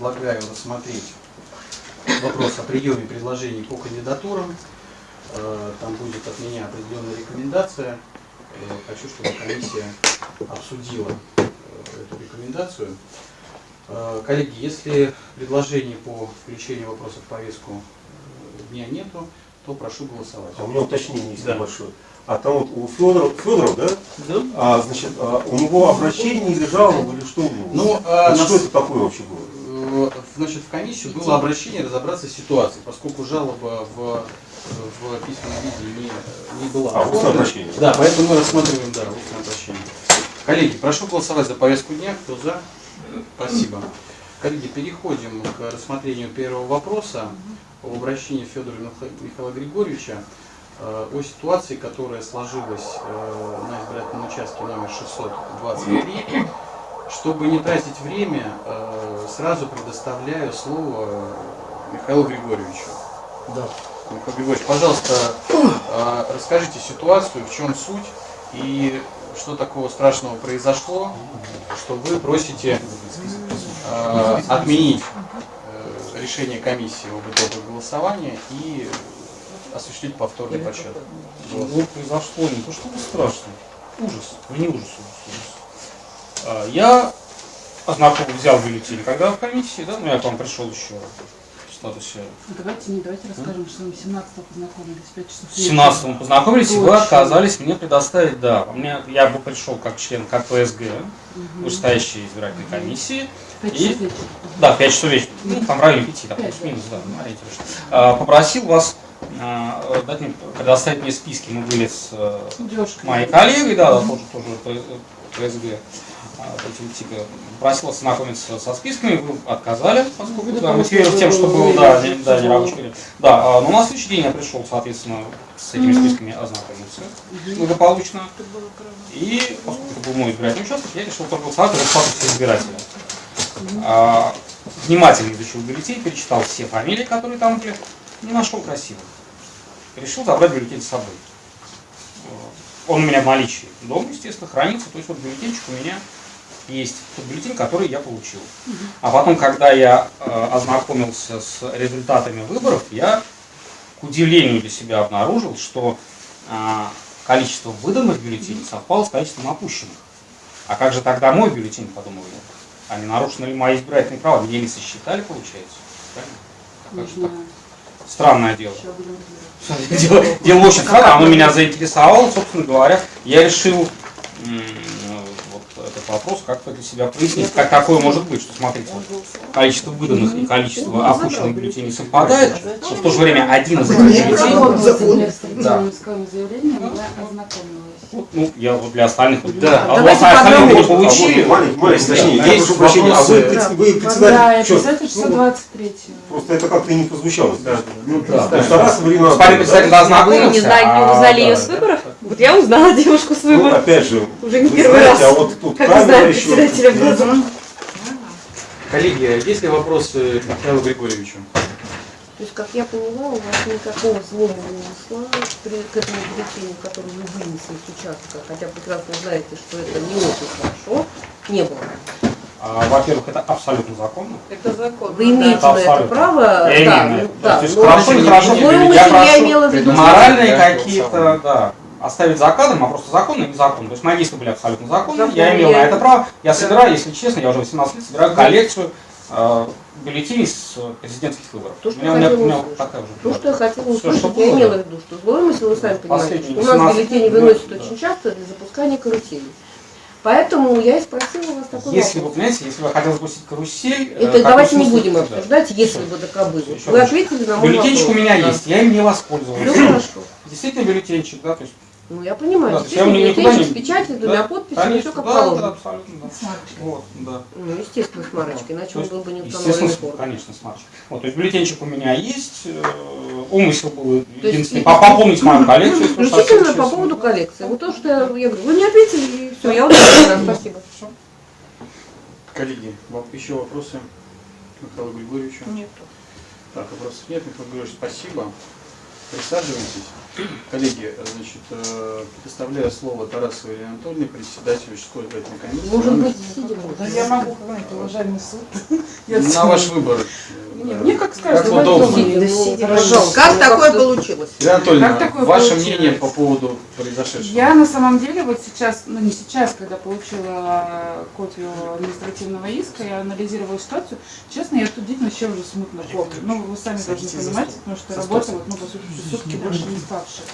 Предлагаю рассмотреть вопрос о приеме предложений по кандидатурам. Э, Там будет от меня определенная рекомендация. Э, Хочу, чтобы комиссия обсудила э, эту рекомендацию. Коллеги, если предложений по включению вопроса в повестку дня нету, то прошу голосовать. А у меня уточнение есть Да. небольшое. А там вот у Федоров, Федоров, да? Да? А, значит, а, у него обращение или жалоба, или что у него? Ну, Вот а, что нас- это такое вообще было? Значит, в комиссию было обращение разобраться с ситуацией, поскольку жалоба в, в письменном виде не, не была. А, устное оформлена. обращение. Да, поэтому мы рассматриваем, да, устное обращение. Коллеги, прошу голосовать за повестку дня. Кто за? Спасибо. Коллеги, переходим к рассмотрению первого вопроса об обращении Федора Миха- Михаила Григорьевича э, о ситуации, которая сложилась э, на избирательном участке номер 623. Чтобы не тратить время, э, сразу предоставляю слово Михаилу Григорьевичу. Да. Михаил Григорьевич, пожалуйста, э, расскажите ситуацию, в чем суть и что такого страшного произошло, что вы просите э, отменить решение комиссии об итогах голосования и осуществить повторный подсчет. Ну, произошло не то чтобы страшно. Ужас. Не ужас, ужас, ужас. А, Я ознакомил, взял бюллетень, когда в комиссии, да, ну я к вам пришел еще в статусе. Ну, Давайте не давайте расскажем, что мы 17 познакомились, 5 часов С 17 мы познакомились, и вы отказались мне предоставить, да. У меня, я бы пришел как член КПСГ, вышестоящей избирательной комиссии. 5 И- часов вечера. Да, в 5 часов вечера. Ну, там в районе 5, там Пять, плюс-минус, да, ну, ориентируешься. А, Попросил вас а, дать мне, предоставить мне списки. Мы были с э, Девушка. моей коллегой, да, да, тоже, тоже ПСГ, а, политика, просил вас знакомиться со списками, вы отказали, поскольку Ну, да, мотивировав тем, что вы был, были, да, не, да, не было- рабочий период. Да, а, но на следующий день я пришел, соответственно, с этими списками ознакомиться благополучно. Было. И поскольку это был мой избирательный участок, я решил проголосовать за статус избирателя. А, внимательно изучил бюллетень, перечитал все фамилии, которые там были, не нашел красивых. Решил забрать бюллетень с собой. Он у меня в наличии дома, естественно, хранится. То есть вот бюллетенчик у меня есть тот бюллетень, который я получил. А потом, когда я э, ознакомился с результатами выборов, я, к удивлению для себя, обнаружил, что а, количество выданных бюллетеней совпало с количеством опущенных. А как же тогда мой бюллетень, подумал я? А не нарушены ли мои избирательные права? Меня не сосчитали, получается? Правильно? Как же Нужно так? Странное дело. Дело, дело очень странное, оно меня заинтересовало, собственно говоря. Я решил вопрос как-то для себя прояснить. Как такое может быть, что смотрите, количество выданных и количество опущенных бюллетеней совпадает, но в то же время один из этих бюллетеней Да. Ну, я вот для остальных. Да. А у Давайте вас остальные А получили. точнее, я Есть прощения, а вы, вопросы? предс- вы Да, председатель, я чё? писатель Ну, 623 Просто это как-то не прозвучало. Ну, Да, потому что раз Марина Господин председатель ознакомился. Вы не знали, не а, узнали да, ее с выборов? Вот я узнала девушку с Ну, выборов. опять же, Уже не вы первый знаете, раз. а вот тут Как камера еще. председателя в глаза. Коллеги, есть ли вопросы к Михаилу Григорьевичу? То есть, как я поняла, у вас никакого злого умысла при- к этому бюллетеню, который вы вынесли с участка, хотя прекрасно знаете, что это не очень хорошо, не было. А, Во-первых, это абсолютно законно. Это закон. Вы имеете Это на это право, Я да, имею ну, да, То есть но хорошо, не хорошо. Я прошу имела в виду, Моральные какие-то, да, оставить за кадром, а просто законно и незаконно. То есть мои действия были абсолютно законные, я имел на это право. Я собираю, если честно, я уже 18 лет собираю коллекцию бюллетеней с э, президентских выборов. То, что у меня, меня, хотела у меня такая уже. То, что я хотела услышать, что я было, имела да. в виду, что злой умысел, вы сами понимаете, что у нас 18 бюллетени лет, выносят да. очень часто для запускания каруселей. Поэтому я и спросила вас такой Если вы, вопрос. понимаете, если вы хотели запустить карусель... э, Это давайте вы не будем да. обсуждать, если бы. Всё, ещё Вы ответили на мой Бюллетенчик у меня Да. есть, я им не воспользовался. Все хорошо. Действительно бюллетенчик, да, то есть... Ну, я понимаю. Да, я никуда не- с печатью, с двумя Да, подписями, Конечно, все как да, да, положено. абсолютно, да. Вот, да. Ну, естественно, с марочкой, иначе То он есть, был бы не естественно, установлен с- форм. конечно, с марочкой. Вот, то есть бюллетенчик у меня есть, э, умысел был единственный, и- по- пополнить мою коллекцию. Исключительно по поводу коллекции. Вот то, что я, я говорю, вы не ответили, и все, я удовлетворена, спасибо. Коллеги, вам еще вопросы Михаилу Григорьевичу? Нет. Так, вопросов нет. Михаил Григорьевич, спасибо. Присаживайтесь. Коллеги, значит, э, предоставляю слово Тарасу Илье Анатольевне, председателю участковой избирательной комиссии. Может быть, сидя Да я могу, уважаемый суд. На ваш выбор. Не, Да. мне как скажешь, Как удобно. сидя, Хорошо. пожалуйста. Как Ну, такое получилось? Анатольевна, Как такое ваше получилось? мнение по поводу произошедшего? Я на самом деле вот сейчас, ну не сейчас, когда получила копию административного иска, я анализировала ситуацию. Честно, я тут действительно вообще уже смутно помню. Ну, вы сами должны понимать, потому что работа, вот, ну, по сути, сутки больше не ставшая.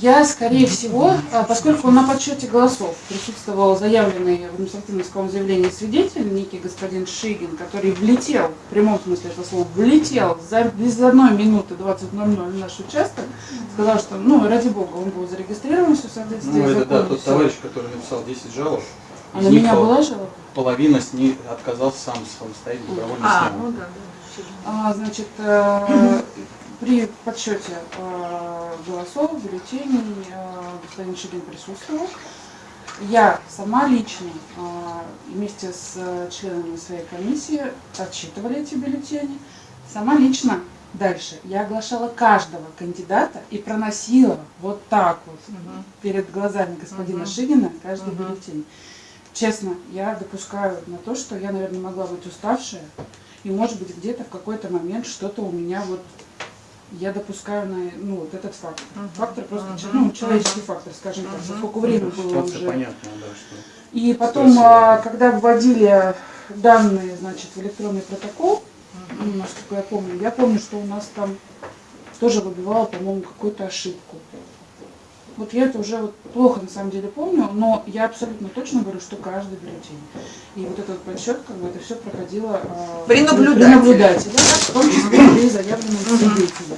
Я, скорее всего, а, поскольку на подсчете голосов присутствовал заявленный в административном заявлении свидетель, некий господин Шигин, который влетел, в прямом смысле этого слова, влетел за, без одной минуты 20.00 в наш участок, сказал, что, ну, ради бога, он был зарегистрирован, все в соответствии Ну, это да, законом, тот всё. товарищ, который написал 10 жалоб, А на меня пол- была жалоба? половина с ней отказался сам самостоятельно, добровольно А, снял. ну да. А, значит, э, при подсчете э, голосов, бюллетеней э, господин Шигин присутствовал. Я сама лично э, вместе с э, членами своей комиссии отчитывали эти бюллетени. Сама лично дальше я оглашала каждого кандидата и проносила вот так вот перед глазами господина Мгм. Шигина каждый Мгм. бюллетень. Честно, я допускаю на то, что я, наверное, могла быть уставшая, и, может быть, где-то в какой-то момент что-то у меня вот я допускаю на ну, вот этот фактор. Мгм. Фактор просто Мгм. че- ну, человеческий фактор, скажем так, Мгм. поскольку время было Ситуация уже. понятна, да, что... И потом, а, да. когда вводили данные, значит, в электронный протокол, ну, насколько я помню, я помню, что у нас там тоже выбивало, по-моему, какую-то ошибку. Вот я это уже вот плохо на самом деле помню, но я абсолютно точно говорю, что каждый бюллетень. И вот этот подсчет, как бы это все проходило а, При наблюдателе. наблюдателе, в том числе при заявленном свидетеле.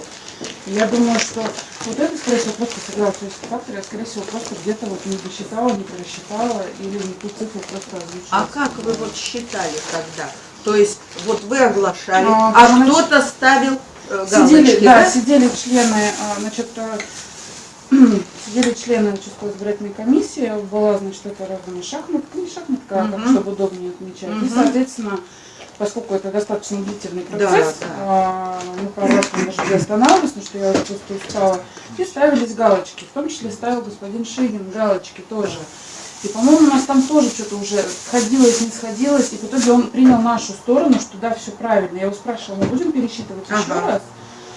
Я думаю, что вот это, скорее всего, просто сыграл человеческий фактор, я, скорее всего, просто где-то вот не досчитала, не просчитала или не ту цифру просто озвучила. А как вы вот считали тогда? То есть вот вы оглашали, А, а, кто-то ставил э, Сидели, галочки, да, да? сидели члены, а, значит, сидели члены участковой избирательной комиссии, была, значит, это раздана шахматка, не шахматка, а как, Мгм. чтобы удобнее отмечать. И, Мгм. соответственно, поскольку это достаточно длительный Да, процесс, да. а, мы там даже останавливались, потому что я уже просто устала, и ставились галочки, в том числе ставил господин Шигин галочки тоже. И, по-моему, у нас там тоже что-то уже сходилось, не сходилось, и в итоге он принял нашу сторону, что да, все правильно. Я его спрашивала, мы будем пересчитывать еще Ага. раз?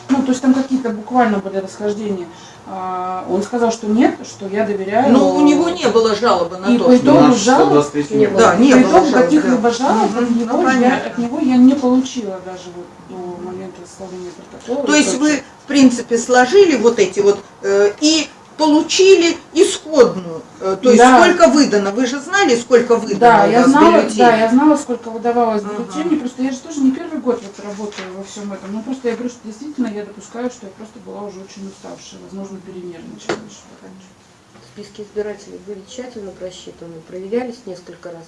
Ну, то есть там какие-то буквально были расхождения. А, он сказал, что нет, что я доверяю. Ну, у него не было жалобы на И то, по что... итогу жалоб 123 не было. Да, не по было итогу жалоб, каких-либо жалоб от, Мгм, него ну, я, понятно. от него я не получила даже вот до момента составления протокола. То есть вы, в принципе, сложили вот эти вот э, и получили исходную. Э, то есть Да. сколько выдано? Вы же знали, сколько выдано Да, у я знала, бюллетеней? да, я знала, сколько выдавалось Ага. бюллетеней, просто я же тоже не первый год вот работаю во всем этом. Ну просто я говорю, что действительно я допускаю, что я просто была уже очень уставшая, возможно, перенервничала. раньше. Списки избирателей были тщательно просчитаны, проверялись несколько раз.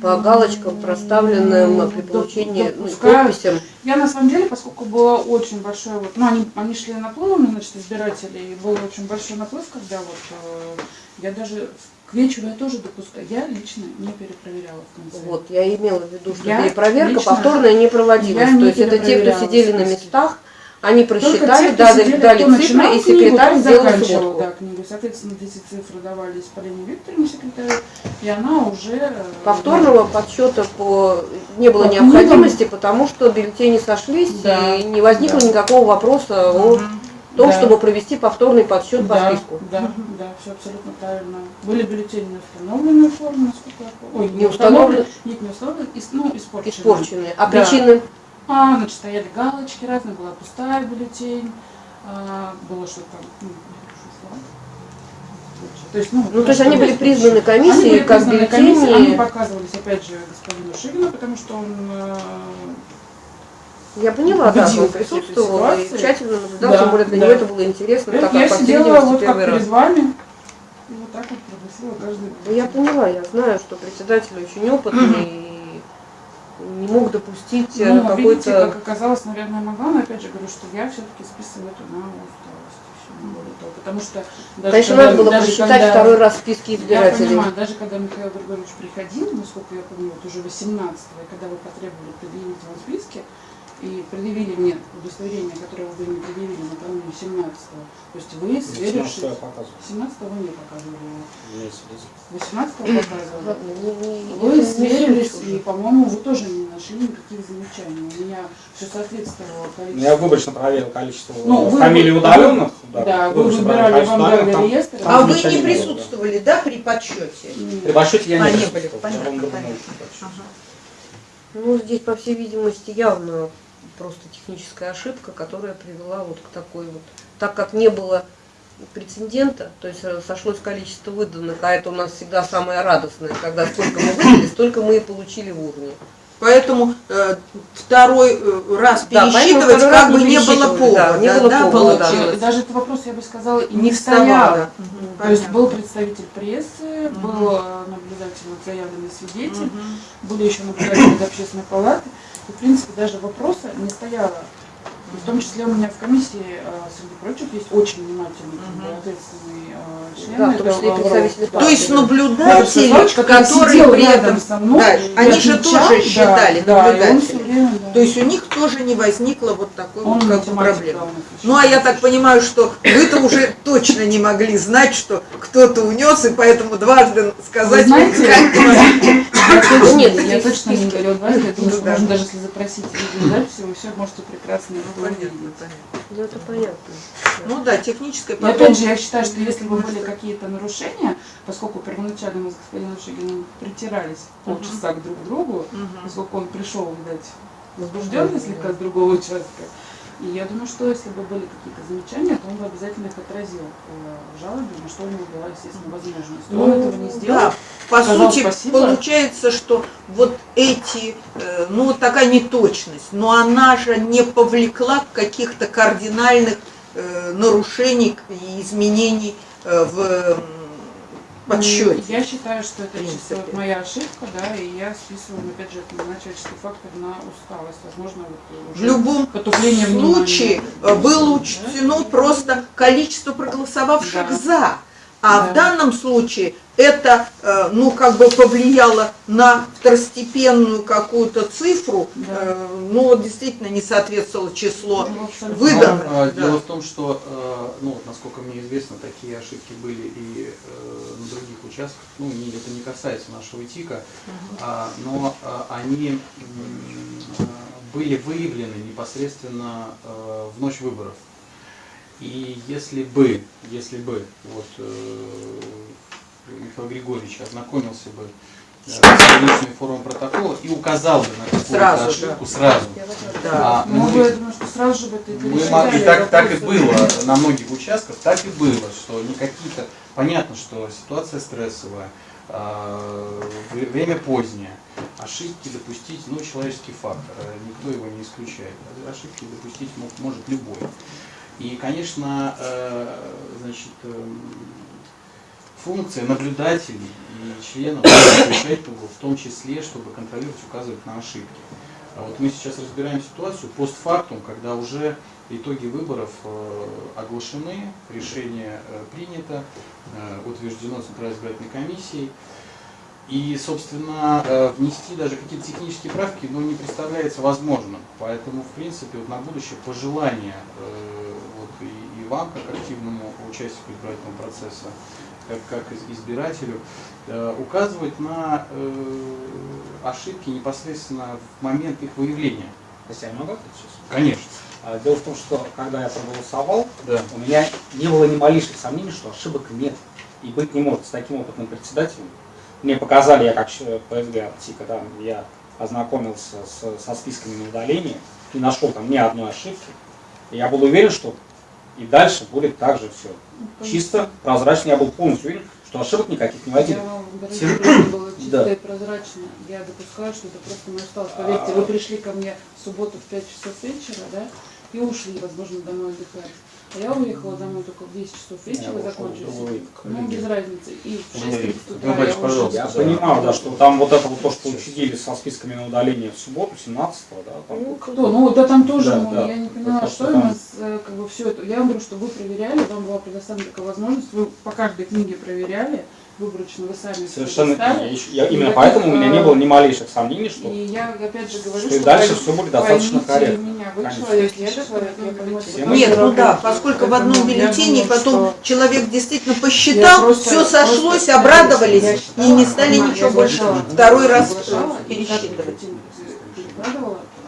По галочкам, проставленным при Доп- получении ну, допускаю. подписям. Я на самом деле, поскольку было очень большое, вот, ну они, они шли наплывом, значит, избирателей, и был очень большой наплыв, когда вот э, я даже к вечеру я тоже допускаю, я лично не перепроверяла в конце. Вот, я имела в виду, что Я перепроверка лично- повторная не проводилась. я То не есть это те, кто сидели на местах, они просчитали, дали, сидели, дали цифры, и книгу, секретарь тот сделал сводку. да, книгу. Соответственно, эти цифры давались Полине Викторовне, секретарю, и она уже... э, Повторного подсчета по... не было По необходимости, потому что бюллетени сошлись, Да, и не возникло да. никакого вопроса о Мгм. том, Да. чтобы провести повторный подсчет по да, списку. Да, да, все абсолютно правильно. Были бюллетени на установленную форму, насколько я помню. Ой, Не установлены. Нет, не установленные, ис- ну, испорченные. Испорченные. А Да. причины? А, значит, стояли галочки разные, была пустая бюллетень, а, было что-то там, ну. То есть, ну, Ну, то есть они были признаны Они комиссией были как признаны комиссией, они бюллетени. показывались, опять же, господину Шигину, потому что он э, Я поняла, да, он присутствовал и тщательно наблюдал, Да, тем более для да. него это было интересно, я так по сидела вот как раз. перед вами, и вот так вот пробасила каждый. Да я поняла, я знаю, что председатель очень опытный не мог допустить э, Ну, видите, какой-то... как оказалось, наверное, могла, но опять же говорю, что я все-таки списываю это на усталость. более того. Потому что даже Конечно, когда- надо было даже посчитать когда- второй раз списки Я избирателей. понимаю, даже когда Михаил Григорьевич приходил, насколько я помню, вот уже 18 и когда вы потребовали предъявить вам списки, и предъявили мне удостоверение, которое вы не предъявили накануне 17-го. То есть вы, сверившись... 17-го вы не показывали. 18-го показывали. Вы сверились, и, по-моему, вы тоже не нашли никаких замечаний. У меня все соответствовало Я количеству. выборочно проверил количество Ну, вы- фамилий вы- удаленных. Да, вы выборочно проверил выбирали, вам там- реестр. А вы не да. присутствовали, да, при подсчете? При подсчете я А, не были, я понятно, понятно. подсчет. Ну, здесь, по всей видимости, явно просто техническая ошибка, которая привела вот к такой вот... Так как не было прецедента, то есть э, сошлось количество выданных, а это у нас всегда самое радостное, когда сколько мы выдали, столько мы и получили в урне. Поэтому э, второй э, раз Да, пересчитывать второй раз как бы не было повода, да, не было да, повода, да. даже этот вопрос, я бы сказала, и Не не стоял. вставало. То есть был представитель прессы, Мгм. был наблюдатель, вот заявленный свидетель, Мгм. были еще наблюдатели из общественной палаты. В принципе, даже вопроса не стояло. В том числе у меня в комиссии, э, среди прочих, есть очень внимательный, как бы, Мгм. ответственный э, член. Да, в том это числе представители Да. То есть Да. наблюдатели, который которые при рядом этом... со мной, Да, они же отвечал, тоже да, считали да, и он наблюдатели. всё время, да. То есть у них тоже не возникло вот такой Он вот как проблемы. да. Ну а я так понимаю, что вы-то уже точно не могли знать, что кто-то унес, и поэтому дважды сказать Вы знаете, никак- я точно, Нет, я точно не говорю дважды, Ну что да. можно даже если запросить видеозаписи, вы все можете прекрасно Ну, понятно, понятно. Ну, это понятно. Ну да, техническое И потом- опять же, я считаю, что если бы были какие-то нарушения, поскольку первоначально мы с господином Шигиным притирались полчаса к друг другу, Мгм. поскольку он пришел, видать, возбужденный слегка с другого участка, и я думаю, что если бы были какие-то замечания, то он бы обязательно их отразил э, в жалобе, на что у него была, естественно, возможность. Но он этого не сделал. Ну, Да, по Сказал сути, спасибо. получается, что вот эти, э, ну такая неточность, но она же не повлекла каких-то кардинальных э, нарушений и изменений в подсчете. Я считаю, что это чисто моя ошибка, да, и я списываю, опять же, на человеческий фактор на усталость. Возможно, вот В любом потупление внимания. случае э, было учтено просто количество проголосовавших Да. за. А Да. в данном случае это, э, ну, как бы повлияло на второстепенную какую-то цифру, Да. э, ну, вот действительно не соответствовало число. Ну, абсолютно. выданных, Но, э, да. Дело в том, что, э, ну, насколько мне известно, такие ошибки были и на других участках. Ну, это не касается нашего ТИКа, а, но они были выявлены непосредственно в ночь выборов. И если бы, если бы вот э, Михаил Григорьевич ознакомился бы э, с различными формами протокола и указал бы на какую-то Сразу, да. ошибку сразу, Да. а Ну, мы- я думаю, что сразу же бы это мы и так, так и было на многих участках, так и было, что не какие-то, понятно, что ситуация стрессовая, а, вре- время позднее, ошибки допустить, ну, человеческий фактор, э, никто его не исключает, ошибки допустить мог- может любой. И, конечно, э, значит, эм, функция наблюдателей и членов в том числе, чтобы контролировать, указывать на ошибки. А вот мы сейчас разбираем ситуацию постфактум, когда уже итоги выборов э, оглашены, решение э, принято, э, утверждено Центральной избирательной комиссией. И, собственно, э, внести даже какие-то технические правки ну, не представляется возможным. Поэтому, в принципе, вот на будущее пожелание э, вот и, и вам, как активному участнику избирательного процесса, как, как из- избирателю, э, указывать на э, ошибки непосредственно в момент их выявления. Если я могу сейчас? Конечно. А, Дело в том, что когда я проголосовал, Да. у меня не было ни малейших сомнений, что ошибок нет и быть не может с таким опытным председателем. Мне показали, я как ПСГ ТИКа, да, я ознакомился с- со списками на удаление, не нашел там ни одной ошибки. И я был уверен, что и дальше будет так же все. Чисто, прозрачно, я был полностью уверен, что ошибок никаких не Я возникло. что было чисто Да. и прозрачно. Я допускаю, что это просто моя усталость. Поверьте, вы пришли ко мне в субботу в 5 часов вечера, да, и ушли, возможно, домой отдыхать. А я уехала домой только в 10 часов вечера, другой Ну, без разницы. И в 6 Другой. утра я пожалуйста. Я Да. понимал, да, что там вот это вот то, что учредили со списками на удаление в субботу, 17 да, там, Ну, Кто? Ну да там тоже, Да, ну, да. я не поняла, что у там- нас э, как бы все это. Я говорю, что вы проверяли, вам была предоставлена такая возможность, вы по каждой книге проверяли, выборочно вы сами Совершенно я именно Никаких, поэтому у меня не было ни малейших сомнений, что И я опять же говорю, что и что дальше все будет достаточно корректно. меня, вы Конечно. человек, я человек, я понимаю, что Всем вы Нет, ну да, поскольку в одном бюллетене думаю, потом что- человек действительно посчитал, просто- все сошлось, просто- обрадовались я и считала, не стали ничего больше второй раз э, и пересчитывать.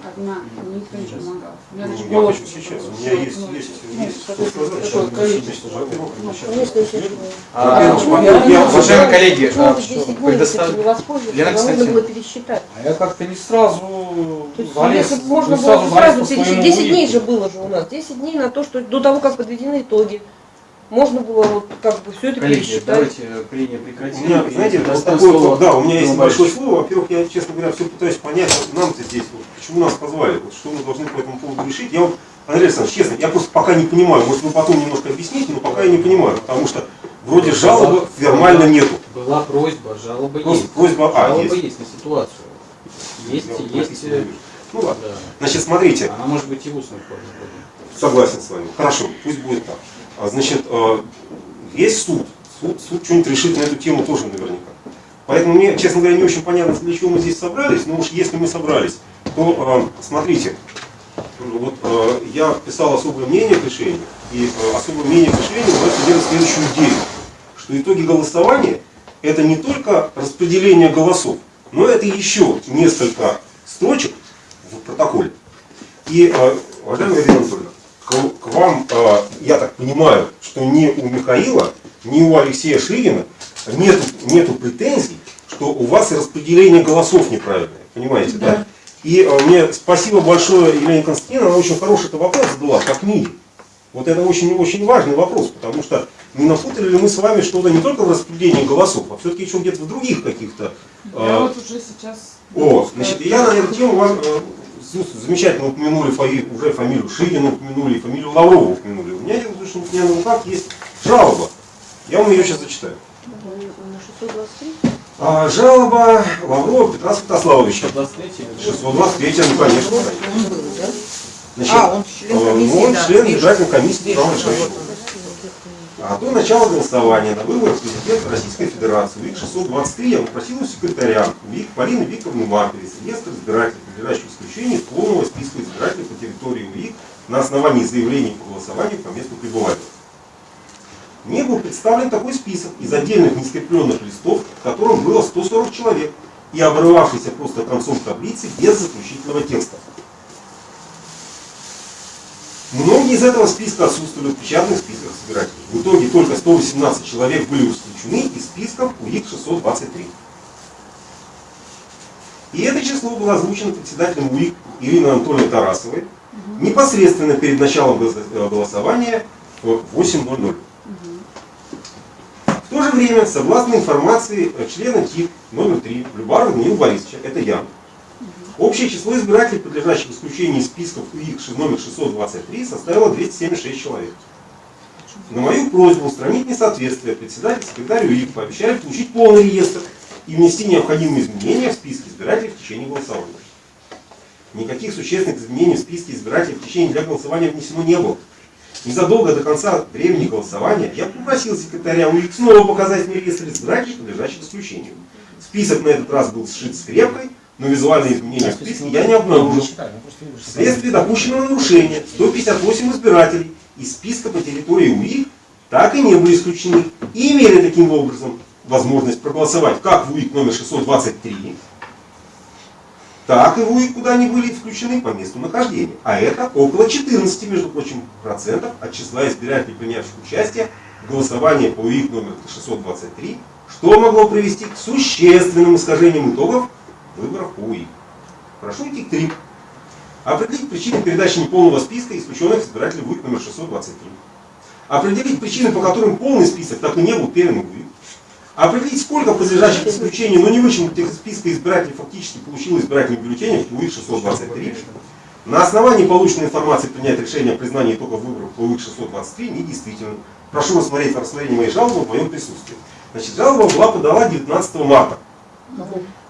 Одна, никто не помогал. Даже Я голос хочу сейчас, у меня есть, ну, есть, ну, есть Ну, А, я- уважаемые коллеги, Почему а, ты 10 дней предостав- все-таки не воспользоваться? Лена, Тогда кстати- нужно было пересчитать. А я как-то не сразу есть, залез, можно было сразу по пересчитать. своему 10 дней же было же у нас. 10 дней на то, что до того, как подведены итоги. Можно было вот как бы все это Коллеги, пересчитать. давайте прения У прекратим. меня, И знаете, вот такое, слово да, у меня есть Борисовичу. слово. Во-первых, я, честно говоря, все пытаюсь понять, вот нам-то здесь, вот, почему нас позвали, вот, что мы должны по этому поводу решить. Я вот, Андрей Александрович, честно, я просто пока не понимаю, может вы потом немножко объясните, но пока я не понимаю, потому что вроде жалобы формально нету. Была просьба, жалоба Просто есть. просьба, а, жалоба есть. есть. на ситуацию. Есть, Я вот есть. э. Ну ладно. да. Значит, смотрите, Она может быть и устной форме. Согласен с вами. Хорошо, пусть будет так. А, значит, э, есть суд. Суд, суд что-нибудь решит на эту тему тоже наверняка. Поэтому мне, честно говоря, не очень понятно, для чего мы здесь собрались. Но уж если мы собрались, то э, смотрите, вот я писал особое мнение к решению, и особое мнение к решению нас содержит следующую идею, что итоги голосования это не только распределение голосов, но это еще несколько строчек в протоколе. И, э, уважаемая Ирина Анатольевна, к, к вам, э, понимаю, что ни у Михаила, ни у Алексея Ширина нету, нету претензий, что у вас распределение голосов неправильное. Понимаете, да? И э, мне спасибо большое Елене Константиновне, она очень хороший это вопрос задала, как МИДе. Вот это очень-очень важный вопрос, потому что не напутали ли мы с вами что-то не только в распределении голосов, а все-таки еще где-то в других каких-то Я э, вот уже сейчас... о, значит, я на эту тему вам э, замечательно упомянули уже фамилию Шилина, упомянули фамилию Лаврова упомянули. У меня, меня на руках есть жалоба. Я вам ее сейчас зачитаю. На 623? А, жалоба Лаврова Петра Святославовича. 23 623, ну конечно. Значит, А, он член э, комиссии, он да. член избирательной комиссии да, до начала голосования на выборах президента Российской Федерации ВИК 623 я попросил у секретаря ВИК Полины Викторовны Марковец реестр избирателей, подлежащих исключению из полного списка избирателей по территории УИК на основании заявлений по голосованию по месту пребывания. Мне был представлен такой список из отдельных нескрепленных листов, в котором было 140 человек и обрывавшийся просто концом таблицы без заключительного текста. Многие из этого списка отсутствовали в печатных списках избирателей. В итоге только 118 человек были исключены из списков УИК 623. И это число было озвучено председателем УИК Ириной Анатольевной Тарасовой непосредственно перед началом э, голосования в 8.00. В то же время, согласно информации э, члена ТИК номер 3 Любарова Даниила Борисовича, это я, Общее число избирателей, подлежащих исключению из списков УИК номер 623, составило 276 человек. На мою просьбу устранить несоответствие председатель секретарь УИК пообещали получить полный реестр и внести необходимые изменения в списки избирателей в течение голосования. Никаких существенных изменений в списке избирателей в течение для голосования внесено не было. Незадолго до конца времени голосования я попросил секретаря УИК снова показать мне реестр избирателей, подлежащих исключению. Список на этот раз был сшит скрепкой, но визуальные изменения в списке я не обнаружил. Вследствие допущенного нарушения 158 избирателей из списка по территории УИК так и не были исключены и имели таким образом возможность проголосовать как в УИК номер 623, так и в УИК, куда они были включены по месту нахождения. А это около 14, между прочим, процентов от числа избирателей, принявших участие в голосовании по УИК номер 623, что могло привести к существенным искажениям итогов выборов УИК. Прошу идти к 3. Определить причины передачи неполного списка исключенных избирателей в УИК номер 623. Определить причины, по которым полный список так и не был передан в УИК. Определить, сколько подлежащих исключению, но не вычеркнутых из списка избирателей фактически получило избирательных бюллетеней в УИК 623. На основании полученной информации принять решение о признании итогов выборов по УИК 623 недействительным. Прошу рассмотреть рассмотрение моей жалобы в моем присутствии. Значит, жалоба была подала 19 марта.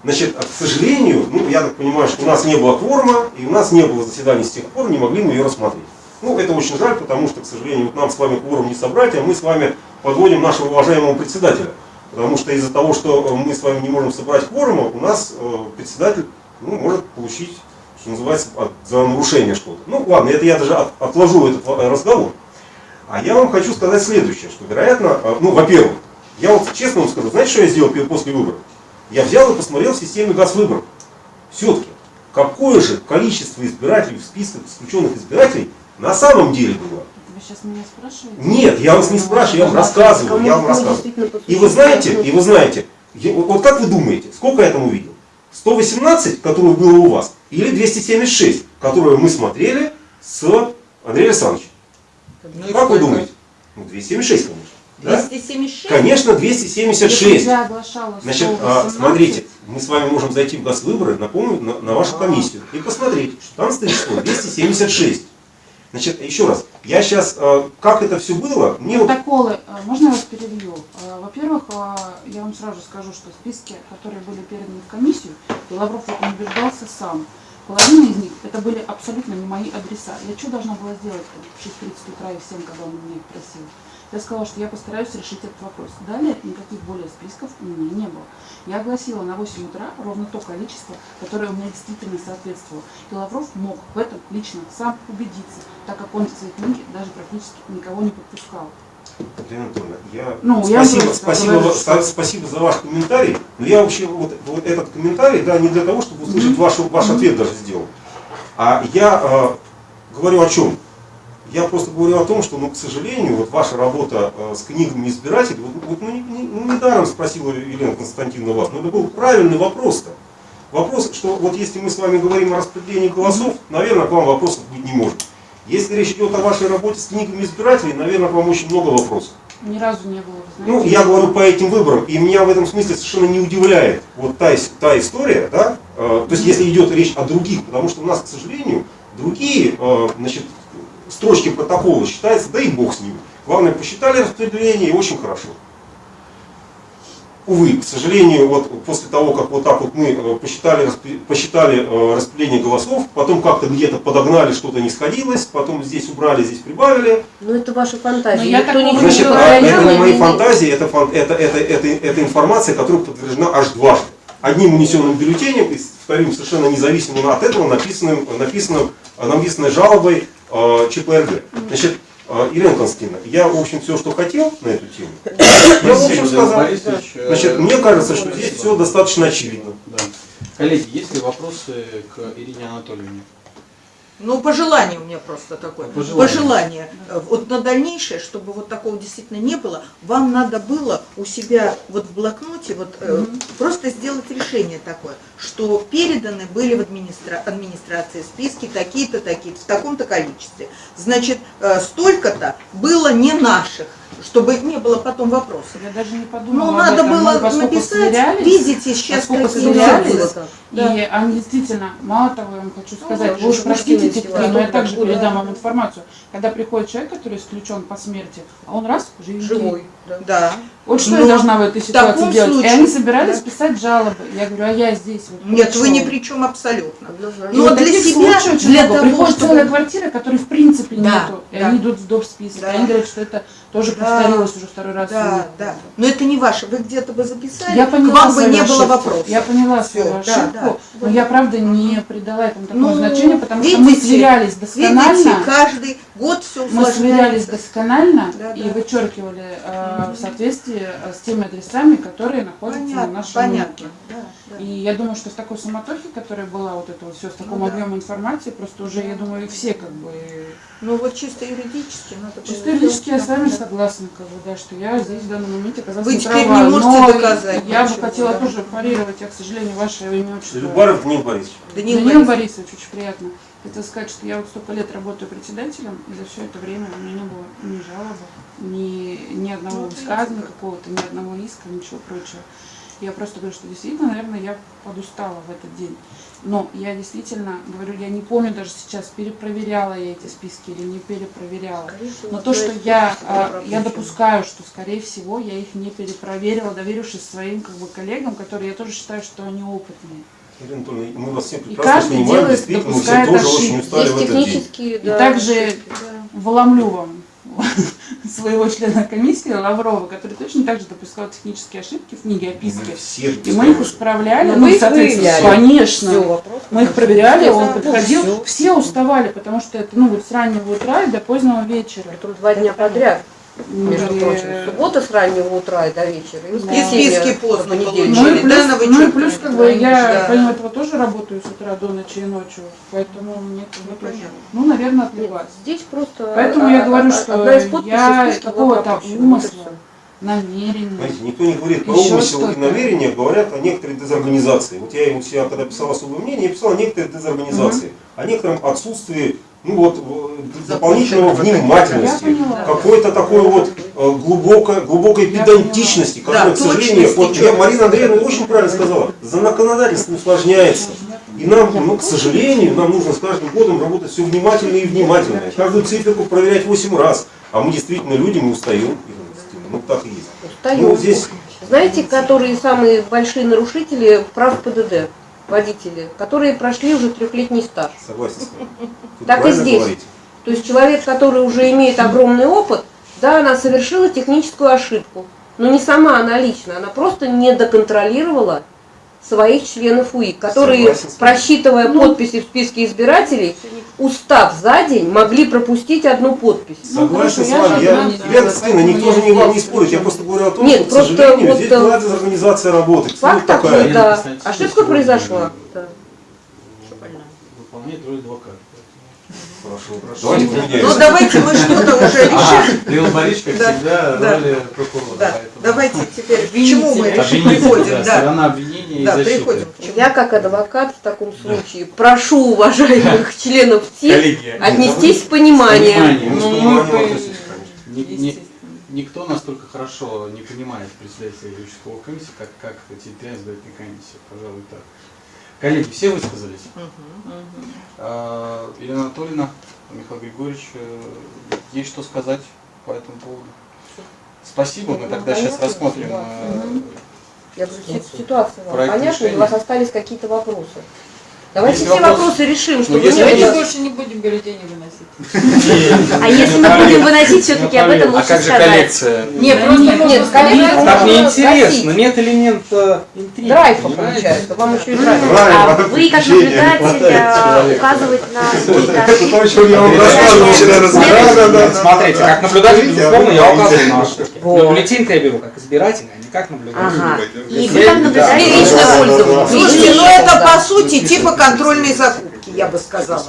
Значит, а, к сожалению, ну, я так понимаю, что у нас не было кворума, и у нас не было заседаний с тех пор, не могли мы ее рассмотреть. Ну, это очень жаль, потому что, к сожалению, вот нам с вами кворум не собрать, а мы с вами подводим нашего уважаемого председателя Потому что из-за того, что э, мы с вами не можем собрать кворума, у нас э, председатель ну, может получить, что называется, за нарушение что-то. Ну ладно, это я даже от- отложу этот э, разговор. А я вам хочу сказать следующее, что, вероятно, ну, во-первых, я вот честно вам скажу, знаете, что я сделал после выборов? Я взял и посмотрел в системе газвыборов. Все-таки, какое же количество избирателей в списках исключенных избирателей на самом деле было? Вы сейчас меня спрашиваете? Нет, я вас не спрашиваю, я вам рассказываю, я вам рассказываю. И вы знаете, и вы знаете, вот как вы думаете, сколько я там увидел? 118, которое было у вас, или 276, которое мы смотрели с Андреем Александровичем? Ну Как вы думаете? Ну, 276, конечно. Да? 276? Конечно, Если 276. я оглашала Значит, а, 18, смотрите, мы с вами можем зайти в газвыборы, напомню, на, на вашу комиссию и посмотреть, что там стоит число 276. Значит, еще раз, я сейчас, как это все было, мне вот Протоколы, а, можно я вас перебью? А, Во-первых, а, я вам сразу скажу, что списки, которые были переданы в комиссию, и Лавров убеждался сам. Половина из них, это были абсолютно не мои адреса. Я что должна была сделать в 6.30 утра и в 7, когда он меня их просил? Я сказала, что я постараюсь решить этот вопрос. Далее никаких более списков у меня не было. Я огласила на 8 утра ровно то количество, которое у меня действительно соответствовало. И Лавров мог в этом лично сам убедиться, так как он в своей книге даже практически никого не подпускал. Елена Анатольевна, я Ну, я спасибо, просто спасибо, говорю, что- спасибо за ваш комментарий. Но я вообще вот, вот этот комментарий, да, не для того, чтобы услышать Мгм. вашу, ваш Мгм. ответ даже сделал. А я э, говорю о чем? Я просто говорю о том, что, ну, к сожалению, вот ваша работа э, с книгами избирателей, вот, вот, ну, не, ну, недаром спросила Елена Константиновна вас, но это был правильный вопрос-то. Вопрос, что вот если мы с вами говорим о распределении голосов, наверное, к вам вопросов быть не может. Если речь идет о вашей работе с книгами избирателей, наверное, к вам очень много вопросов. Ни разу не было, вы Ну, знаете. я говорю по этим выборам, и меня в этом смысле совершенно не удивляет вот та, та история, да, э, то есть если идет речь о других, потому что у нас, к сожалению, другие, э, значит, строчки протокола считаются, да и бог с ними. Главное, посчитали распределение, и очень хорошо. Увы, к сожалению, вот после того, как вот так вот мы э, посчитали, посчитали э, распределение голосов, потом как-то где-то подогнали, что-то не сходилось, потом здесь убрали, здесь прибавили, Ну это ваша фантазия. Но я Никто такого ничего не Значит, не а, это не мои фантазии, это, это, это, это, это информация, которая подтверждена аж дважды. Одним унесенным бюллетенем и вторым совершенно независимым от этого написанным, написанным, написанной жалобой ЧПРГ. Значит, э, Елена Константиновна, я, в общем, все, что хотел на эту тему, я, в общем, сказал. Э, Значит, мне кажется, что здесь все достаточно очевидно. Коллеги, есть ли вопросы к Ирине Анатольевне? Ну, пожелание у меня просто такое. Пожелание. Пожелание. Вот на дальнейшее, чтобы вот такого действительно не было, вам надо было у себя вот в блокноте вот э, просто сделать решение такое, что переданы были в администра- администрации списки такие-то, такие-то, в таком-то количестве. Значит, э, столько-то было не наших, чтобы не было потом вопросов. Я даже не подумала Ну, надо этом. Мы, было поскольку написать, видите, сейчас какие сверялись, так. Да. И они действительно, мало того, я вам хочу сказать, да, вы уж простите, детки, но я также да. передам вам информацию. Когда приходит человек, который исключен по смерти, а он раз, живенький. Живой. Да. Да. Вот что Но я должна в этой ситуации таком делать? случае- и они собирались Да. писать жалобы. Я говорю, а я здесь. Вот, Нет, вы ни при чем абсолютно. И Но вот для себя, для много. того, Приходит чтобы- целая квартира, которой в принципе Да, нету. И да. они идут в доп. список. Да. И они говорят, что это тоже Да. повторилось уже второй раз. Да, да. Но это не ваше. Вы где-то бы записали, Я к поняла вам бы не было ошибку. вопросов. Я поняла Всё, свою да, ошибку, да. но я правда не придала этому такого Ну, значения, потому что мы видите, сверялись досконально. Видите, каждый год все Мы сверялись досконально Да, и да. вычеркивали э, в соответствии э, с теми адресами, которые находятся на Понятно, нашем понятно. рынке. Да, да. И я думаю, что в такой суматохе, которая была вот это вот все, с таким Ну да. объемом информации, просто уже, я думаю, все как бы... Ну вот чисто юридически надо было Чисто юридически я с вами Да. Согласна, как бы, да, что я здесь в данном моменте оказалась Вы не теперь права. не можете Но доказать Я бы хотела да. тоже парировать, я, к сожалению, ваше имя отчество. Любаров Данил Борисович. Даниил Даниил Борисович. Борисович, очень приятно. Хотела сказать, что я вот столько лет работаю председателем, и за все это время у меня не было ни жалобы, ни, ни одного Ну, высказывания какого-то, ни одного иска, ничего прочего. Я просто говорю, что действительно, наверное, я подустала в этот день. Но я действительно, говорю, я не помню даже сейчас, перепроверяла я эти списки или не перепроверяла. Но то, что я, а, я допускаю, что, скорее всего, я их не перепроверила, доверившись своим как бы, коллегам, которые я тоже считаю, что они опытные. Елена Анатольевна, мы вас всем И прекрасно каждый понимаем, делает, действительно, мы все допускает тоже ошибки. очень устали Есть в этот день. технические, И да, также ошибки, да. Вломлю вам своего члена комиссии Лаврова, который точно так же допускал технические ошибки в книге описки. Все И мы их исправляли, ну, соответственно, выявляли. конечно. Все, вопрос. Мы их проверяли, он Ну, подходил, всё. все уставали, потому что это ну вот с раннего утра и до позднего вечера. Притом два дня подряд, между И- прочим. Суббота с раннего утра и до вечера. И, И воскресенье списки поздно получили. Ну и плюс, да, на ну и плюс как бы да, я да. помимо этого тоже работаю с утра до ночи и ночью, поэтому мне как бы тоже, ну, наверное, Нет, отвлеклась. здесь просто Поэтому а, я говорю, а, что одна из подписей я какого-то умысла. Знаете, никто не говорит про умысел и что-то. намерение, говорят о некоторой дезорганизации. Вот я у себя, когда писал особое мнение, я писал о некоторой дезорганизации, о некотором отсутствии ну вот, дополнительного внимательности, какой-то такой вот э, глубокой, глубокой педантичности, которая, Да, к сожалению, вот я. Марина Андреевна очень правильно сказала, законодательство усложняется. И нам, ну, к сожалению, нам нужно с каждым годом работать все внимательнее и внимательнее. Каждую циферку проверять 8 раз. А мы действительно люди, мы устаем. Ну так и есть. Устаем. Ну, здесь Знаете, которые самые большие нарушители прав ПДД? Водители, которые прошли уже трехлетний стаж. согласен с вами. Тут Так и здесь. говорите. То есть человек, который уже имеет огромный опыт, да, она совершила техническую ошибку. Но не сама она лично, она просто не доконтролировала своих членов УИК, которые, Согласен просчитывая подписи в списке избирателей, устав за день, могли пропустить одну подпись. Ну, Согласен хорошо, с я вами. Я, знаю, Елена да, Константиновна, никто же я не, не здесь спорит. Я просто говорю о том, Нет, что, к просто сожалению, вот, здесь э, была дезорганизация работы. Факт Ну, такая. такой, Елена да. Ошибка произошла. Да. Выполняет роль адвоката. Хорошо, хорошо. Давайте Ну. Ну давайте мы что-то уже решим. Лил Борисович, как Да, всегда, да. роли прокурора. Да, поэтому- давайте теперь к чему мы приходим, да, сторона обвинения Да, и защиты. Я как адвокат в таком случае прошу уважаемых членов ТИК отнестись с пониманием. Ну, никто настолько хорошо не понимает председателя участковой комиссии, как, как территориальная избирательная комиссия. Пожалуй, так. Коллеги, все высказались? А, Елена Анатольевна, Михаил Григорьевич, э, есть что сказать по этому поводу? Спасибо, мы Ну, тогда сейчас рассмотрим. да. э, Я говорю, си- ситуация вам понятна, у вас остались какие-то вопросы? Давайте Если все вопрос- вопросы решим, чтобы Ну, вопрос- было... больше не будем бюллетени выносить. А если мы будем выносить, все-таки об этом А лучше как же сказать. коллекция? Нет, просто нет, сказать- Так неинтересно, нет элемента интриги. Драйфа получается, вам еще и драйф. А вы, как наблюдатель, а, человека. указывать на какие-то Это то, о ошибки. Смотрите, как наблюдатель, безусловно, я указываю на ошибки. Но бюллетень-то я беру как избиратель, а не как наблюдатель. Ага. И вы как да. наблюдатель... А, пользование. Слушайте, ну это по сути типа контрольной закупки, я бы сказала.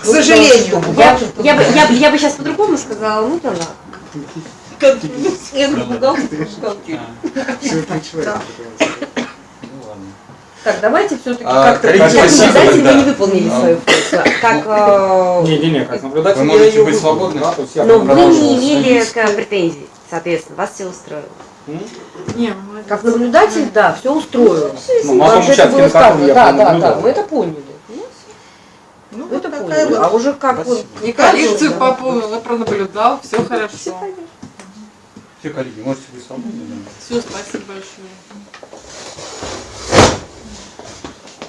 К сожалению. Я, я, бы, я, я бы сейчас по-другому сказала, ну да ладно. Я. Да. Ну ладно. Так, давайте все-таки А, как-то... Как спасибо, наблюдатель да. вы не выполнили А. свою функцию. Как... э, Не-не-не, как наблюдатель Вы можете быть свободны. да, Но вы продолжу не имели к претензий, соответственно, вас все устроило. Не. Как наблюдатель, да, все устроило. Ну, на Вам том же это участке, было на котором сказано. я Да, да, да, мы это поняли. Ну, Мы вот это такая поняли. вот А уже как вот... И коллекцию Да. пополнил, и пронаблюдал, все хорошо. Все, коллеги, можете свободны. да. Все, спасибо большое.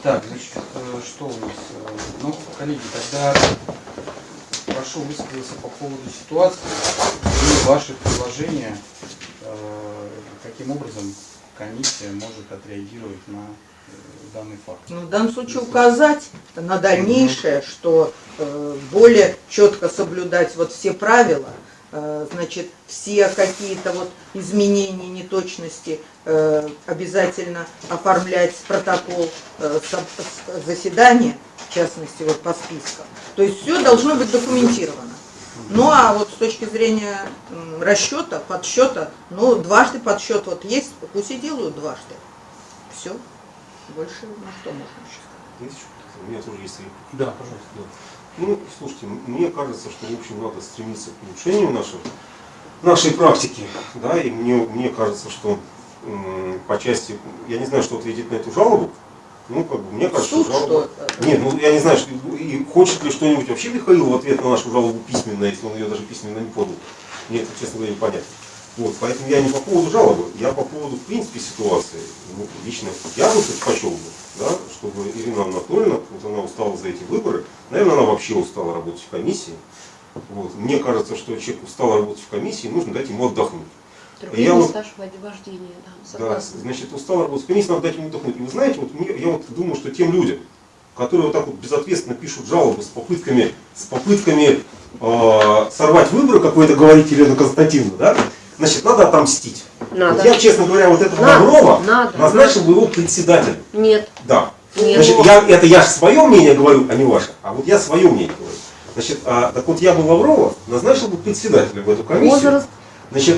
Так, значит, э, что у нас? Э, Ну, коллеги, тогда прошу высказаться по поводу ситуации и ваших предложения, э, каким образом комиссия может отреагировать на данный факт. Ну, в данном случае указать на дальнейшее, что э, более четко соблюдать вот все правила, э, значит, все какие-то вот изменения, неточности э, обязательно оформлять протокол э, со- с- заседания, в частности, вот по спискам. То есть все должно быть документировано. Ну а вот с точки зрения расчета, подсчета, ну дважды подсчет вот есть, пусть и делают дважды. Все. Больше на что можно еще сказать? Знаете, что, У меня тоже есть реплика. Да, пожалуйста. Да. Ну, слушайте, мне кажется, что, в общем, надо стремиться к улучшению наших, нашей практики, да, и мне, мне кажется, что м, по части, я не знаю, что ответить на эту жалобу, ну, как бы, мне кажется, Суд жалоба... что это? Нет, ну, я не знаю, что, и хочет ли что-нибудь вообще Михаил в ответ на нашу жалобу письменно, если он ее даже письменно не подал. Мне это, честно говоря, непонятно. Вот, поэтому я не по поводу жалобы, я по поводу, в принципе, ситуации. Ну, лично я бы предпочел бы, да, чтобы Ирина Анатольевна, вот она устала за эти выборы, наверное, она вообще устала работать в комиссии, Вот. Мне кажется, что человек устал работать в комиссии, нужно дать ему отдохнуть. Трехлетний Я вот- стаж вождения, да, Да, значит, устал работать в комиссии, надо дать ему отдохнуть. И вы знаете, вот мне, я вот думаю, что тем людям, которые вот так вот безответственно пишут жалобы с попытками, с попытками э, сорвать выборы, как вы это говорите, Елена Константиновна, да, значит, надо отомстить. Надо. Я, честно говоря, вот этого Надо, Лаврова надо, назначил бы его председателем. Нет, Да. нет. Значит, я, это я свое мнение говорю, а не ваше. А вот я свое мнение говорю. Значит, а, так вот я бы Лаврова назначил бы председателем в эту комиссию. Возраст. Значит,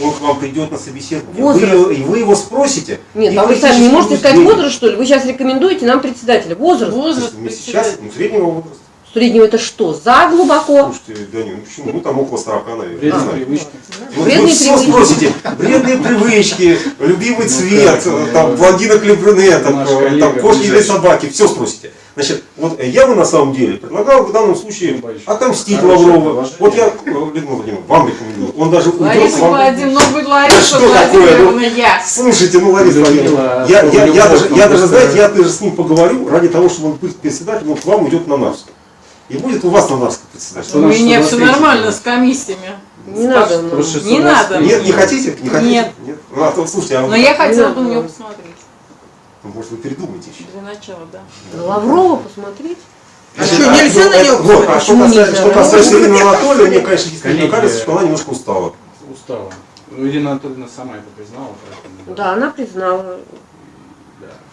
он к вам придет на собеседование. Возраст. Вы, и вы его спросите. Нет, а вы сами не можете сказать возраст, что ли? Вы сейчас рекомендуете нам председателя. Возраст. Возраст Мы сейчас, ну, среднего возраста. Среднего это что? За глубоко? Слушайте, да не, ну почему? Ну там около 40, наверное. Вредные знаю. привычки. Вот Вредные вы все привычки. спросите. Вредные привычки, любимый Ну цвет, как, ну, там, блондинок или брюнеток, Наш там, коллега кошки или собаки, все спросите. Значит, вот я бы на самом деле предлагал в данном случае отомстить Лаврова. Вот я, э, Людмила Владимировна, вам рекомендую. Он даже уйдет Лариса вам. Владимировна, ну вы Да Лариса что такое, Владимировна, я. Слушайте, ну, Лариса Владимировна, я, я, я, даже, я даже, знаете, я даже с ним поговорю, ради того, чтобы он был председателем, он к вам уйдет на Нарвск. И будет у вас на Нарвск председатель. Что У нас- меня все нормально с комиссиями. Не надо. ну. Не надо. Нет, не хотите? Не хотите? Нет. Ну, а то, слушайте, а Но вы- я хотела бы на него посмотреть. ну, может вы передумаете еще? Для начала, да. На Лаврова посмотреть? А Значит, что, нельзя ну, на него Вот, а что касается, что касается Ирины Анатольевны, мне, конечно, Коллеги, кажется, что она немножко устала. Устала. Ну, Ирина Анатольевна сама это признала, поэтому... Да, она признала.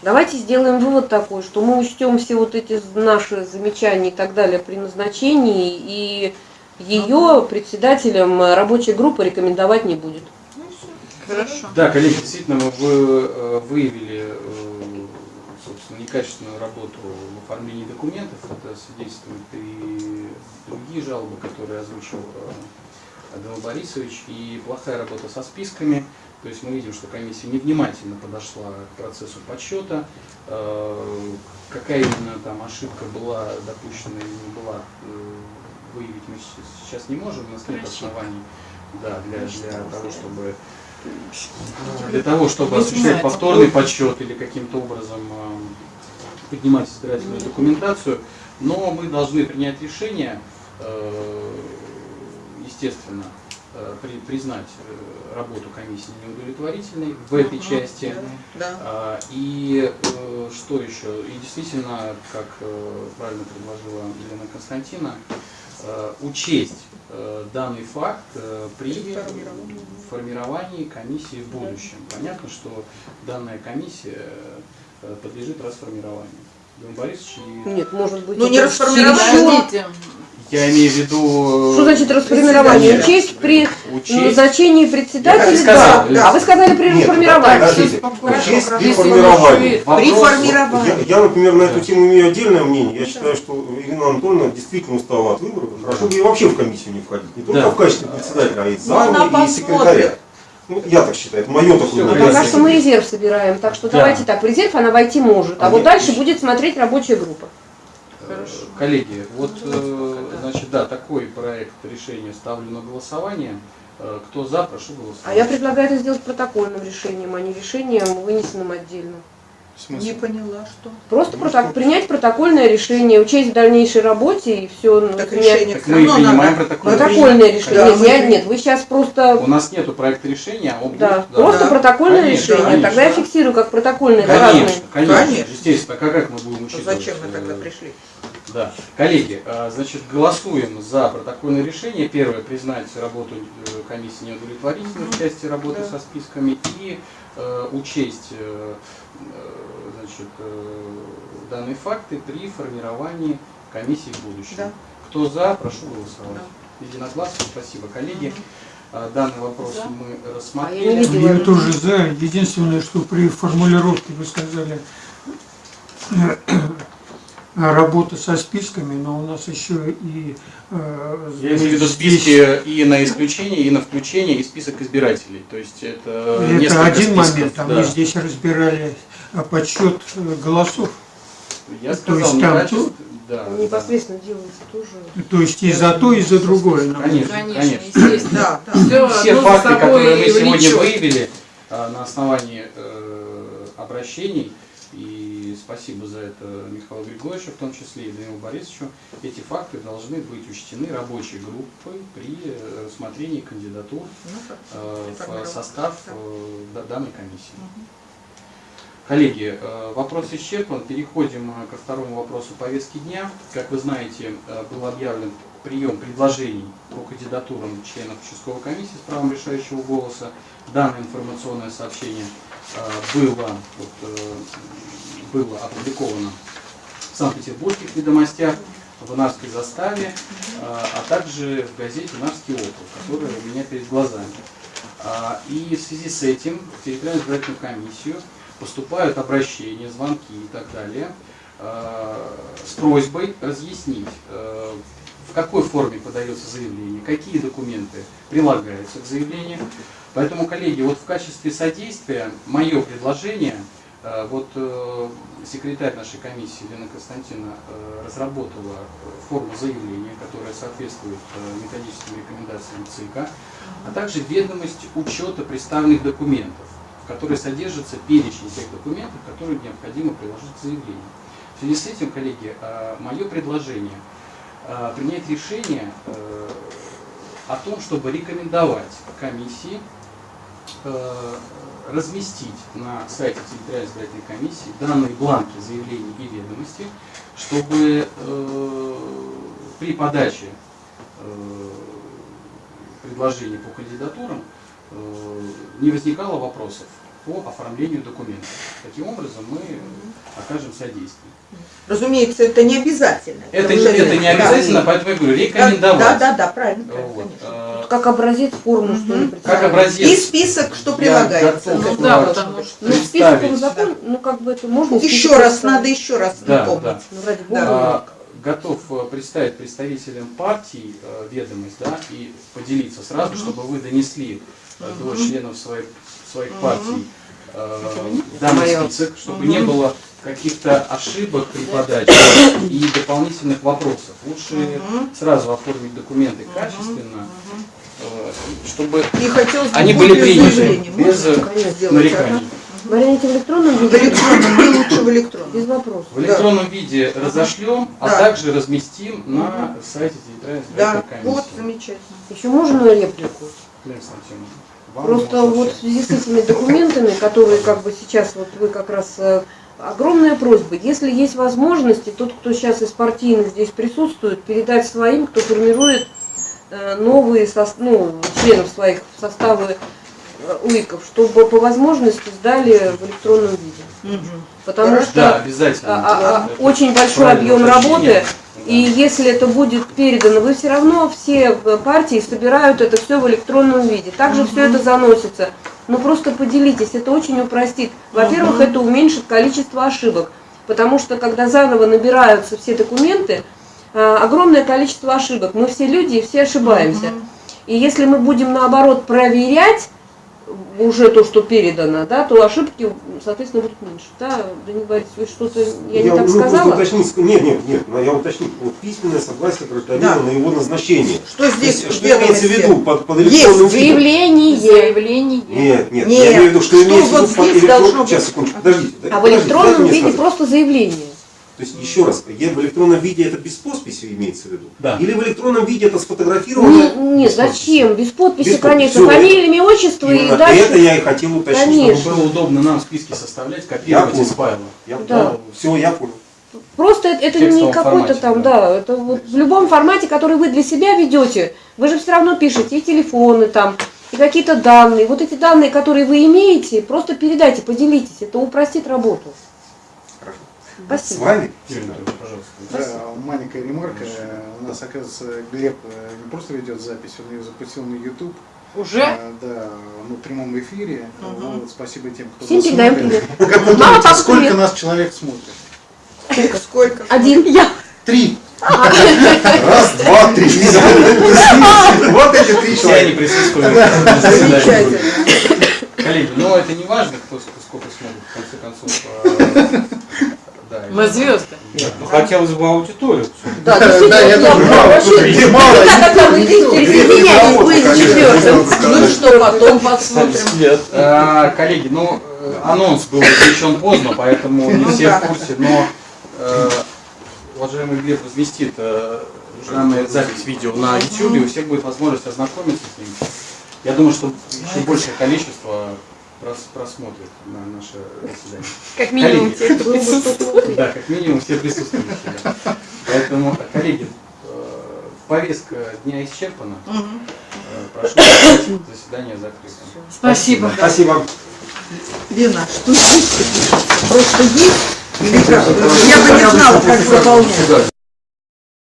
Да. Давайте сделаем вывод такой, что мы учтем все вот эти наши замечания и так далее при назначении, и ее председателем рабочей группы рекомендовать не будет. Хорошо. Да, коллеги, действительно, вы э, выявили, э, собственно, некачественную работу в оформлении документов. Это свидетельствуют и другие жалобы, которые озвучил э, Данил Борисович, и плохая работа со списками. То есть мы видим, что комиссия невнимательно подошла к процессу подсчета. Э, Какая именно там ошибка была допущена или не была, э, выявить мы сейчас не можем. У нас нет оснований да, для, для того, чтобы для того, чтобы осуществлять повторный подсчет или каким-то образом э, поднимать избирательную документацию, но мы должны принять решение, э, естественно, э, при- признать э, работу комиссии неудовлетворительной в этой части. Да. А, И э, что еще? И действительно, как э, правильно предложила Елена Константина, э, учесть э, данный факт э, при формировании. комиссии в будущем. Понятно, что данная комиссия э, подлежит расформированию. Борисович, и Нет, может быть, Ну, не расформировать. Я имею в виду... Что значит расформирование? Учесть при Учесть. назначении председателя, сказал, да. А вы сказали при Нет, расформировании. подождите. Учесть при формировании. еще и- При формировании. Я, я, например, на эту тему имею отдельное мнение. Я считаю, что Ирина Анатольевна действительно устала от выборов. Хорошо бы ей вообще в комиссию не входить. Не только Да. в качестве председателя, а и Ну, зама, и посмотрит. секретаря. Ну, я так считаю, это мое такое мнение. пока что мы резерв собираем, так что Да. давайте так, в резерв она войти может, а А вот дальше будет смотреть рабочая группа. Хорошо. Коллеги, вот, э, значит, да, такой проект решения ставлю на голосование. Э, Кто за, прошу голосовать. А я предлагаю это сделать протокольным решением, а не решением, вынесенным отдельно. Не поняла, что. Просто проток- принять протокольное решение, учесть в дальнейшей работе и все. Так решение Так мы принимаем надо. протокол. Протокольное решение. Да, нет, мы я- нет, вы сейчас просто У нас нету проекта решения, а он Да, будет, просто Да. протокольное Конечно, решение. конечно. Тогда я фиксирую как протокольное, это разные. Конечно, конечно, Конечно. естественно. Как, как мы будем учитывать? Зачем мы тогда э, пришли? Да. Коллеги, э, значит, голосуем за протокольное решение. Первое, признать работу э, комиссии неудовлетворительной в части работы Да. со списками и э, учесть э, э, значит, э, данные факты при формировании комиссии в будущем. Да. Кто за, прошу голосовать. Единогласно, спасибо, коллеги. Э, Данный вопрос За. мы А я рассмотрели. не видела. Я тоже за. Единственное, что при формулировке вы сказали работа со списками, но у нас еще и э, Я имею в виду списки и на исключение, и на включение, и список избирателей. То есть это, Это несколько один списков, момент, а да. мы здесь разбирали э, подсчет э, голосов. Я то сказал, есть там некачество- да, да. Непосредственно делается тоже. То есть и за то, и за другое. Конечно, Конечно, конечно. естественно. Да, да. Все, Все факты, которые мы сегодня влечет. выявили а, на основании э, обращений и спасибо за это Михаилу Григорьевичу, в том числе и Данилу Борисовичу, эти факты должны быть учтены рабочей группой при э, рассмотрении кандидатур Ну, э, в состав Да. э, да- данной комиссии. Коллеги, э, вопрос исчерпан. Переходим э, ко второму вопросу повестки дня. Как вы знаете, э, был объявлен прием предложений по кандидатурам членов участковой комиссии с правом решающего голоса. Данное информационное сообщение было, вот, было опубликовано в Санкт-Петербургских ведомостях, в Нарской заставе, а также в газете «Нарский округ», которая у меня перед глазами. А, И в связи с этим территориальную избирательную комиссию поступают обращения, звонки и так далее э, с просьбой разъяснить, э, в какой форме подается заявление, какие документы прилагаются к заявлению. Поэтому, коллеги, вот в качестве содействия мое предложение, э, вот секретарь нашей комиссии Лена Константина разработала форму заявления, которая соответствует методическим рекомендациям ЦИКа, а также ведомость учета представленных документов, в которой содержится перечень тех документов, которые необходимо приложить к заявлению. В связи с этим, коллеги, мое предложение э, принять решение э, о том, чтобы рекомендовать комиссии э, разместить на сайте территориальной избирательной комиссии данные бланки заявлений и ведомости, чтобы э, при подаче э, предложений по кандидатурам э, не возникало вопросов по оформлению документов. Таким образом, мы окажем содействие. Разумеется, это не обязательно. Это, не- это не обязательно, поэтому я говорю, Да, рекомендовать. Да, да, да, правильно, Вот, конечно. э, Как образец форму, что ли. Как образец. И список, что Я прилагается. готов, Ну да, э, потому что- Ну, список представить. он закон, ну как бы это можно. Еще раз, надо еще раз Да, напомнить. да. Ну, ради бога. А, готов э, представить представителям партий э, ведомость, да, и поделиться сразу, чтобы вы донесли э, до членов своих, своих партий э, данный список, чтобы не было каких-то ошибок при подаче и дополнительных вопросов. Лучше сразу оформить документы качественно, э, чтобы И они были приняты без Можно э, сделать, нареканий. Варианте в электронном ага? В виде? электронном, мы лучше в электронном. Без вопросов. В электронном виде разошлем, а Да. также разместим на сайте территориальной Да, избирательной вот, комиссии. замечательно. Еще можно реплику? Константиновна, вам Просто вот в связи с этими документами, которые как бы сейчас вот вы как раз э, огромная просьба, если есть возможности, тот, кто сейчас из партийных здесь присутствует, передать своим, кто формирует э, новые сос- ну, членов своих в составы э, УИКов, чтобы по возможности сдали в электронном виде. Мгм. Потому что Да, обязательно. а, а, Это очень большой объем работы, и если это будет передано, вы все равно все э, партии собирают это все в электронном виде. Также все это заносится. Но просто поделитесь, это очень упростит. Во-первых, это уменьшит количество ошибок. Потому что когда заново набираются все документы, э, огромное количество ошибок. Мы все люди и все ошибаемся. И если мы будем наоборот проверять уже то, что передано, да, то ошибки, соответственно, будут меньше. Да, Данил Борисович, вы что-то, я, не так сказала? уточнить, нет, нет, нет, но я уточню, вот письменное согласие гражданина Да. на его назначение. Что То здесь есть, что имеется в виду под, под Есть электронным? Заявление. Заявление. Нет, нет, Нет. я имею в виду, что Что имеется в вот виду под здесь электрон- должно быть? Сейчас, секундочку, подождите. А в электронном виде просто заявление. То есть, еще раз, в электронном виде это без подписи имеется в виду? Да. Или в электронном виде это сфотографировано? Не- без подписи? зачем? Без подписи, Без подписи. конечно. Всё, Фамилия, имя, отчество и Именно дальше. это я и хотел уточнить. Конечно. Чтобы было удобно нам списки составлять, копировать Я из файла. Я Да. Все, я понял. Просто это, это не какой-то там, да. да. это вот в любом формате, который вы для себя ведете, вы же все равно пишете и телефоны там, и какие-то данные. Вот эти данные, которые вы имеете, просто передайте, поделитесь. Это упростит работу. Хорошо. С Спасибо. вами? Пожалуйста. Да, маленькая ремарка. У нас, оказывается, Глеб э, не просто ведет запись, он ее запустил на YouTube. Уже? А, Да, ну, в прямом эфире. Мгм. Вот, спасибо тем, кто Всем нас передаем смотрит. привет. Как вы думаете, сколько привет. нас человек смотрит? Сколько? Один. Я. Три. Раз, два, три. Вот эти три Все они человека. присутствуют. Коллеги, но это не важно, кто ск- сколько смотрит, в конце концов. Да, Мы звезды. Ну, хотелось бы аудиторию. Да, Да, действительно, я тоже Да, да. Ну что, потом посмотрим. А, Коллеги, ну, э, анонс был размещен поздно, поэтому не Ну все да. в курсе, но э, уважаемый Глеб разместит э, данную запись видео на YouTube, и у всех будет возможность ознакомиться с ним. Я думаю, что еще большее количество прос- просмотрит на наше заседание. Как минимум Коллеги. те, кто присутствует. смотреть. Да, как минимум все присутствующие. да. Поэтому, коллеги, э, повестка дня исчерпана. Э, Прошу заседание закрытым. Спасибо. Спасибо. Лена, что здесь? Просто есть? Или как? Я бы не знала, как заполнять.